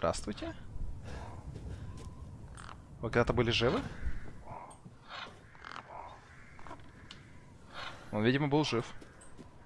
Здравствуйте. Вы когда-то были живы? Он, видимо, был жив.